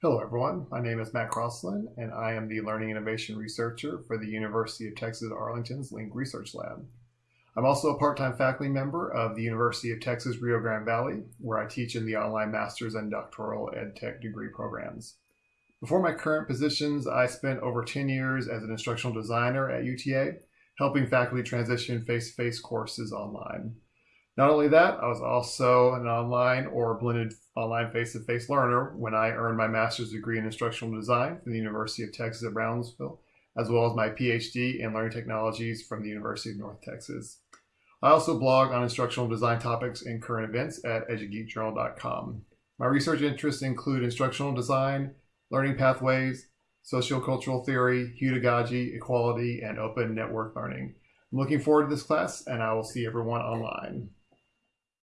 Hello, everyone. My name is Matt Crosslin, and I am the Learning Innovation Researcher for the University of Texas Arlington's Link Research Lab. I'm also a part time faculty member of the University of Texas Rio Grande Valley, where I teach in the online master's and doctoral ed tech degree programs. Before my current positions, I spent over 10 years as an instructional designer at UTA, helping faculty transition face to face courses online. Not only that, I was also an online or blended online face to face learner when I earned my master's degree in instructional design from the University of Texas at Brownsville, as well as my PhD in learning technologies from the University of North Texas. I also blog on instructional design topics and current events at edugeekjournal.com. My research interests include instructional design, learning pathways, sociocultural theory, pedagogy, equality, and open network learning. I'm looking forward to this class, and I will see everyone online.